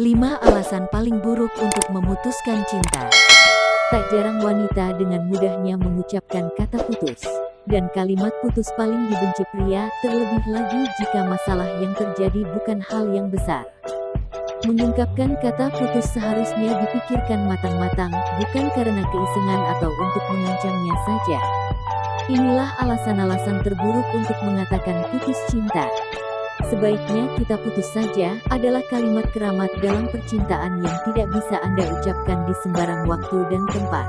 5 alasan paling buruk untuk memutuskan cinta. Tak jarang wanita dengan mudahnya mengucapkan kata putus. Dan kalimat putus paling dibenci pria, terlebih lagi jika masalah yang terjadi bukan hal yang besar. Mengungkapkan kata putus seharusnya dipikirkan matang-matang, bukan karena keisengan atau untuk mengancamnya saja. Inilah alasan-alasan terburuk untuk mengatakan putus cinta. Sebaiknya kita putus saja, adalah kalimat keramat dalam percintaan yang tidak bisa Anda ucapkan di sembarang waktu dan tempat.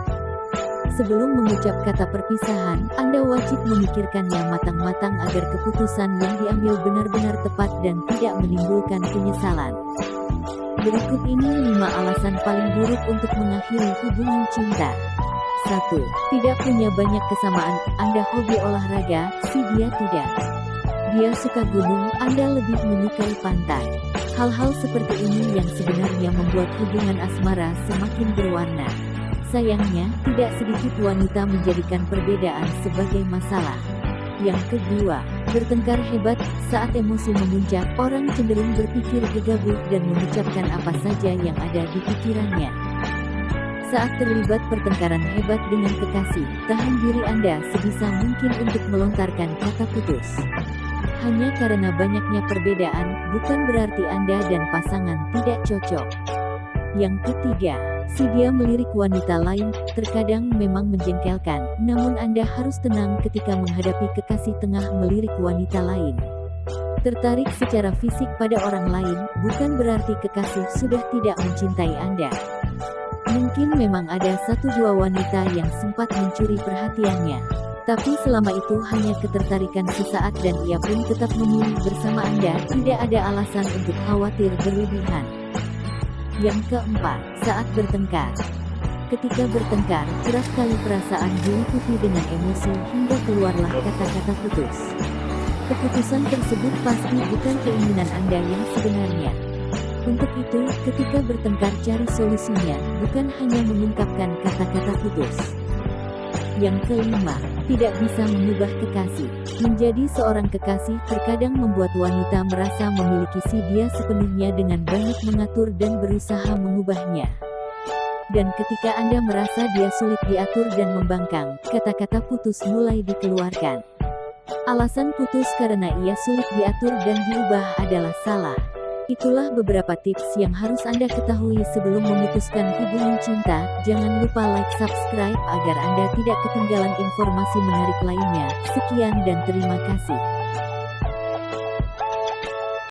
Sebelum mengucap kata perpisahan, Anda wajib memikirkannya matang-matang agar keputusan yang diambil benar-benar tepat dan tidak menimbulkan penyesalan. Berikut ini 5 alasan paling buruk untuk mengakhiri hubungan cinta. 1. Tidak punya banyak kesamaan, Anda hobi olahraga, si dia tidak. Dia suka gunung, Anda lebih menyukai pantai. Hal-hal seperti ini yang sebenarnya membuat hubungan asmara semakin berwarna. Sayangnya, tidak sedikit wanita menjadikan perbedaan sebagai masalah. Yang kedua, bertengkar hebat, saat emosi memuncak, orang cenderung berpikir gegabah dan mengucapkan apa saja yang ada di pikirannya. Saat terlibat pertengkaran hebat dengan kekasih, tahan diri Anda sebisa mungkin untuk melontarkan kata putus. Hanya karena banyaknya perbedaan, bukan berarti Anda dan pasangan tidak cocok. Yang ketiga, si dia melirik wanita lain, terkadang memang menjengkelkan, namun Anda harus tenang ketika menghadapi kekasih tengah melirik wanita lain. Tertarik secara fisik pada orang lain, bukan berarti kekasih sudah tidak mencintai Anda. Mungkin memang ada satu dua wanita yang sempat mencuri perhatiannya. Tapi selama itu hanya ketertarikan sesaat dan ia pun tetap memilih bersama Anda, tidak ada alasan untuk khawatir berlebihan. Yang keempat, saat bertengkar. Ketika bertengkar, keras kali perasaan diliputi dengan emosi hingga keluarlah kata-kata putus. Keputusan tersebut pasti bukan keinginan Anda yang sebenarnya. Untuk itu, ketika bertengkar cari solusinya, bukan hanya mengungkapkan kata-kata putus. Yang kelima, tidak bisa mengubah kekasih. Menjadi seorang kekasih terkadang membuat wanita merasa memiliki si dia sepenuhnya dengan banyak mengatur dan berusaha mengubahnya. Dan ketika Anda merasa dia sulit diatur dan membangkang, kata-kata putus mulai dikeluarkan. Alasan putus karena ia sulit diatur dan diubah adalah salah. Itulah beberapa tips yang harus Anda ketahui sebelum memutuskan hubungan cinta. Jangan lupa like subscribe agar Anda tidak ketinggalan informasi menarik lainnya. Sekian dan terima kasih.